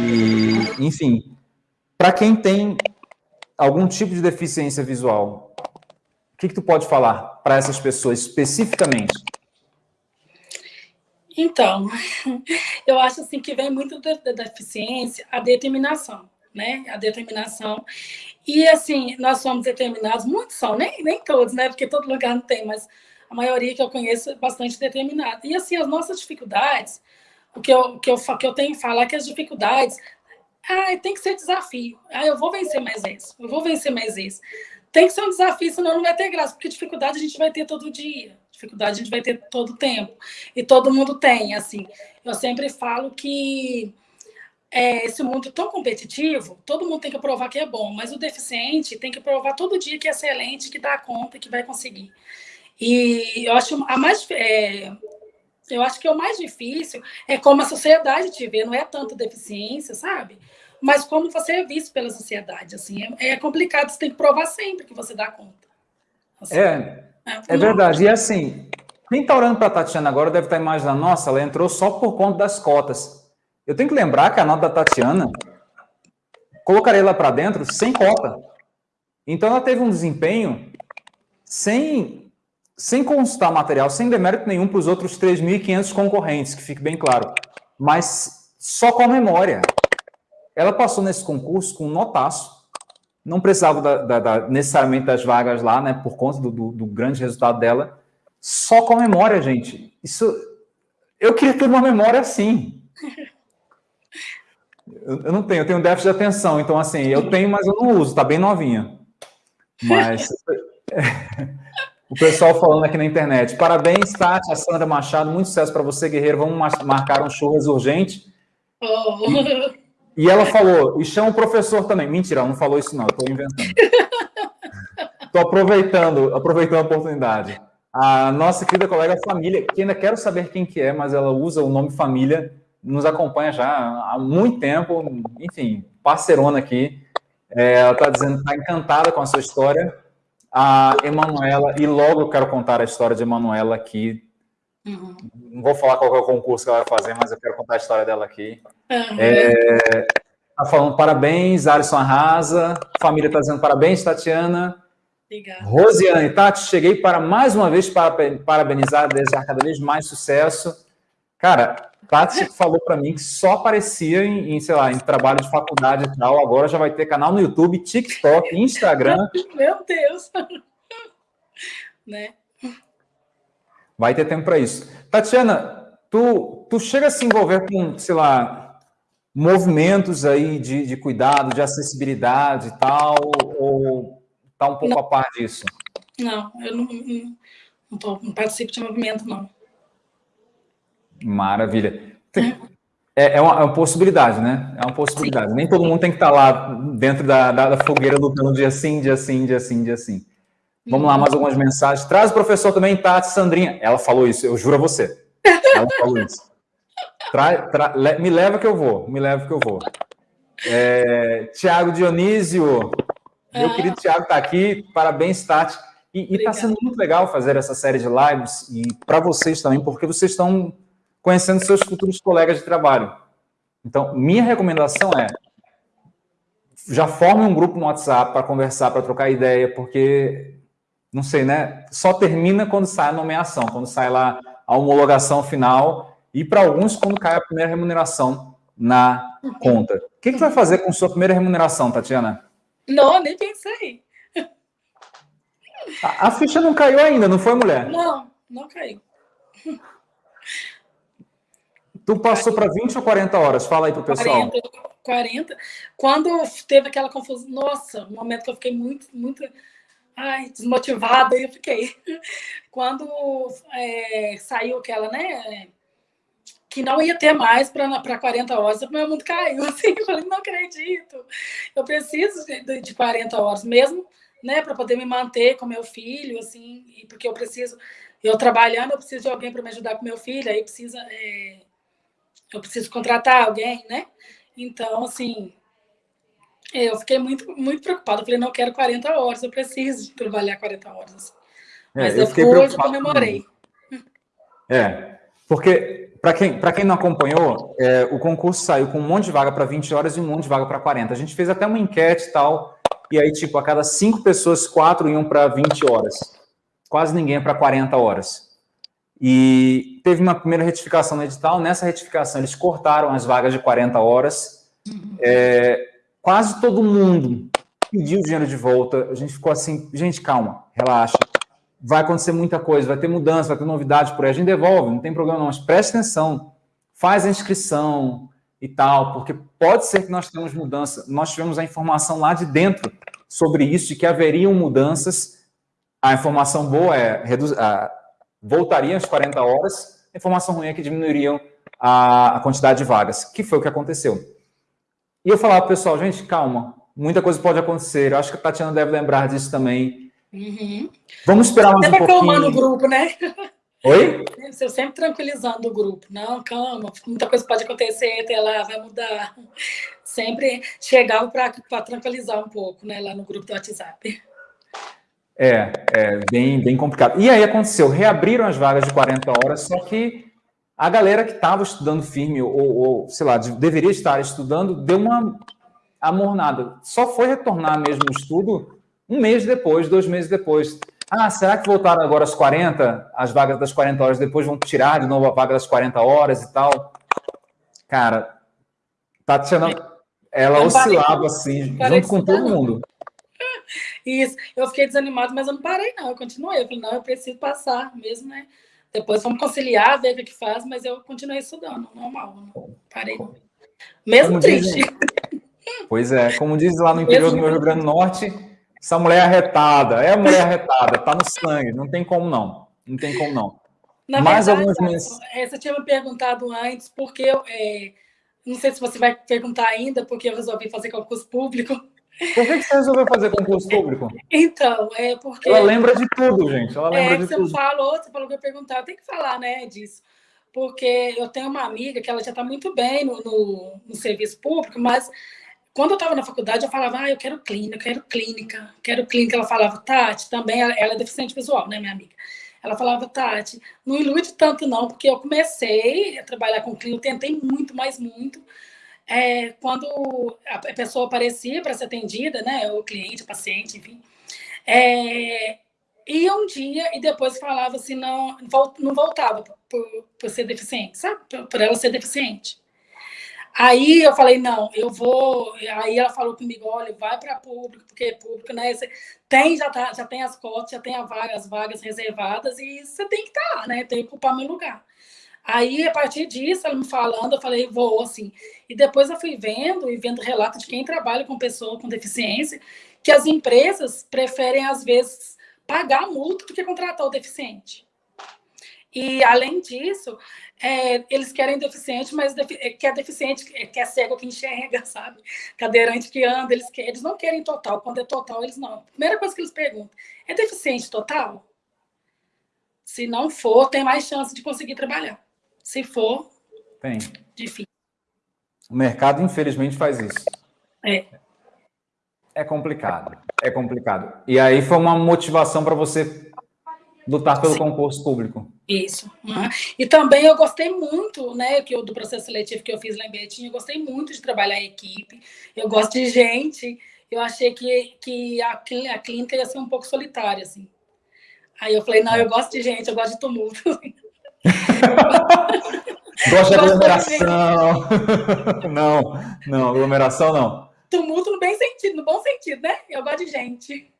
E, enfim, para quem tem algum tipo de deficiência visual, o que, que tu pode falar para essas pessoas especificamente? Então, eu acho assim que vem muito da, da deficiência a determinação, né? A determinação. E assim, nós somos determinados, muitos são, nem, nem todos, né? Porque todo lugar não tem, mas a maioria que eu conheço é bastante determinada. E assim, as nossas dificuldades, o que eu, que eu, que eu tenho que falar é que as dificuldades, ah, tem que ser desafio. Ah, eu vou vencer mais isso, eu vou vencer mais isso. Tem que ser um desafio, senão não vai ter graça, porque dificuldade a gente vai ter todo dia, dificuldade a gente vai ter todo tempo. E todo mundo tem, assim. Eu sempre falo que é, esse mundo tão competitivo, todo mundo tem que provar que é bom, mas o deficiente tem que provar todo dia que é excelente, que dá conta, que vai conseguir. E eu acho a mais é, eu acho que o mais difícil é como a sociedade te vê, não é tanto deficiência, sabe? Mas como você é visto pela sociedade, assim, é, é complicado, você tem que provar sempre que você dá conta. Assim, é, é, é verdade. E assim, quem está orando para a Tatiana agora deve estar tá imaginando, nossa, ela entrou só por conta das cotas. Eu tenho que lembrar que a nota da Tatiana, colocarei ela para dentro sem cota. Então ela teve um desempenho sem sem constar material, sem demérito nenhum para os outros 3.500 concorrentes, que fique bem claro, mas só com a memória. Ela passou nesse concurso com um notaço, não precisava da, da, da, necessariamente das vagas lá, né, por conta do, do, do, grande resultado dela, só com a memória, gente. Isso, eu queria ter uma memória assim. Eu, eu não tenho, eu tenho déficit de atenção, então assim, eu tenho, mas eu não uso, tá bem novinha. Mas... O pessoal falando aqui na internet. Parabéns, Tati, a Sandra Machado. Muito sucesso para você, guerreiro. Vamos marcar um churras urgente. Oh. E, e, ela falou, e chama o professor também. Mentira, ela não falou isso não, eu estou inventando. Estou aproveitando, aproveitando a oportunidade. A nossa querida colega Família, que ainda quero saber quem que é, mas ela usa o nome Família, nos acompanha já há muito tempo, enfim, parceirona aqui. É, ela está dizendo que está encantada com a sua história a Emanuela, e logo eu quero contar a história de Emanuela aqui. Uhum. Não vou falar qual é o concurso que ela vai fazer, mas eu quero contar a história dela aqui. Uhum. É, tá falando parabéns, Alisson Arrasa. Família está dizendo parabéns, Tatiana. Obrigada. Rosiane, Tati, cheguei para mais uma vez para parabenizar, desejar cada vez mais sucesso. Cara, Tati falou para mim que só aparecia em, em, sei lá, em trabalho de faculdade e tal. Agora já vai ter canal no YouTube, TikTok, Instagram. Meu Deus! né? Vai ter tempo para isso. Tatiana, tu, tu chega a se envolver com, sei lá, movimentos aí de, de cuidado, de acessibilidade e tal, ou tá um pouco não. a par disso? Não, eu não, não, não, tô, não participo de movimento, não. Maravilha. É, é, uma, é, uma, possibilidade, né? É uma possibilidade. Sim. Nem todo mundo tem que estar lá dentro da, da, da fogueira lutando dia sim, dia sim, dia sim, dia sim. Vamos lá, mais algumas mensagens. Traz o professor também, Tati Sandrinha. Ela falou isso, eu juro a você. Ela falou isso. Tra, tra, le, me leva que eu vou, me leva que eu vou. É, Tiago Dionísio, meu ah. querido Tiago está aqui, parabéns, Tati. E está sendo muito legal fazer essa série de lives, e para vocês também, porque vocês estão conhecendo seus futuros colegas de trabalho. Então, minha recomendação é já forme um grupo no WhatsApp para conversar, para trocar ideia, porque, não sei, né? Só termina quando sai a nomeação, quando sai lá a homologação final e, para alguns, quando cai a primeira remuneração na conta. O que, que vai fazer com sua primeira remuneração, Tatiana? Não, nem pensei. A, a ficha não caiu ainda, não foi, mulher? Não, não caiu. Tu passou para 20 ou 40 horas? Fala aí para o pessoal. 40, 40. Quando teve aquela confusão, nossa, um momento que eu fiquei muito, muito ai, desmotivada, eu fiquei. Quando é, saiu aquela, né, que não ia ter mais para 40 horas, o meu mundo caiu, assim, eu falei, não acredito, eu preciso de, de 40 horas, mesmo, né, para poder me manter com meu filho, assim, porque eu preciso, eu trabalhando, eu preciso de alguém para me ajudar com meu filho, aí precisa... É, eu preciso contratar alguém, né? Então, assim, eu fiquei muito, muito preocupada. Eu falei, não, eu quero 40 horas, eu preciso trabalhar 40 horas. É, Mas eu depois eu comemorei. É, porque, Para quem, quem não acompanhou, é, o concurso saiu com um monte de vaga para 20 horas e um monte de vaga para 40. A gente fez até uma enquete e tal, e aí, tipo, a cada cinco pessoas, quatro iam para 20 horas. Quase ninguém é para 40 horas. E teve uma primeira retificação no edital. Nessa retificação, eles cortaram as vagas de 40 horas. É, quase todo mundo pediu o dinheiro de volta. A gente ficou assim, gente, calma, relaxa. Vai acontecer muita coisa, vai ter mudança, vai ter novidade por aí. A gente devolve, não tem problema não, mas preste atenção. Faz a inscrição, e tal, porque pode ser que nós tenhamos mudança. Nós tivemos a informação lá de dentro sobre isso, de que haveriam mudanças. A informação boa é reduz, voltariam as 40 horas, a informação ruim é que diminuiriam a, a quantidade de vagas, que foi o que aconteceu. E eu falava, pessoal, gente, calma, muita coisa pode acontecer. Eu acho que a Tatiana deve lembrar disso também. Uhum. Vamos esperar mais um pouquinho. no grupo, né? Oi? Eu sempre tranquilizando o grupo. Não, calma, muita coisa pode acontecer, até lá vai mudar. Sempre chegava para tranquilizar um pouco, né, lá no grupo do WhatsApp. É, é bem, bem complicado. E aí aconteceu, reabriram as vagas de 40 horas, só que a galera que estava estudando firme, ou, ou, sei lá, deveria estar estudando, deu uma amornada. Só foi retornar mesmo o estudo um mês depois, dois meses depois. Ah, será que voltaram agora às 40, as vagas das 40 horas, depois vão tirar de novo a vaga das 40 horas e tal? Cara, Tatiana, ela oscilava assim, junto com todo mundo. Isso, eu fiquei desanimado, mas eu não parei não, eu continuei. Eu falei, não, eu preciso passar mesmo, né? Depois vamos conciliar, ver o que faz, mas eu continuei estudando, normal, não parei não. Mesmo como triste. Dizem, pois é, como diz lá no interior mesmo do Rio Grande do Norte, essa mulher é arretada, é a mulher arretada, tá no sangue, não tem como não. Não tem como não. Na Mais verdade, algumas é, Você tinha me perguntado antes, porque eu, é, não sei se você vai perguntar ainda, porque eu resolvi fazer concurso público. Por que você resolveu fazer concurso público? Então, é porque. Ela lembra de tudo, gente. Ela lembra é, de você tudo. falou, você falou que eu ia perguntar, eu tenho que falar, né, disso. Porque eu tenho uma amiga que ela já está muito bem no, no, no serviço público, mas quando eu estava na faculdade, eu falava, ah, eu quero clínica, eu quero clínica, quero clínica. Ela falava, Tati, também, ela, ela é deficiente visual, né, minha amiga? Ela falava, Tati, não ilude tanto não, porque eu comecei a trabalhar com clínica, eu tentei muito, mais muito. É, quando a pessoa aparecia para ser atendida, né, o cliente, o paciente, enfim, é, ia um dia e depois falava assim, não, não voltava por, por ser deficiente, sabe? Por, por ela ser deficiente. Aí eu falei, não, eu vou. Aí ela falou comigo, olha, vai para público, porque público, né? Tem, já, tá, já tem as cotas, já tem vaga, as vagas reservadas, e você tem que estar, tá, né? Tem que ocupar meu lugar. Aí, a partir disso, ela me falando, eu falei, vou, assim. E depois eu fui vendo e vendo relato de quem trabalha com pessoa com deficiência, que as empresas preferem, às vezes, pagar multa do que contratar o deficiente. E, além disso, é, eles querem deficiente, mas defi é, quer deficiente, é, quer cego que enxerga, sabe? Cadeirante que anda, eles, querem, eles não querem total. Quando é total, eles não. Primeira coisa que eles perguntam, é deficiente total? Se não for, tem mais chance de conseguir trabalhar. Se for, tem. difícil. O mercado, infelizmente, faz isso. É. É complicado. É complicado. E aí foi uma motivação para você lutar pelo Sim. concurso público. Isso. Uhum. E também eu gostei muito, né, que eu, do processo seletivo que eu fiz lá em Betim, eu gostei muito de trabalhar em equipe, eu gosto de gente, eu achei que, que a, a clínica ia ser um pouco solitária, assim. Aí eu falei, não, eu gosto de gente, eu gosto de tumulto. gosto de aglomeração. não, não, aglomeração não. Tumulto no bem sentido, no bom sentido, né? Eu gosto de gente.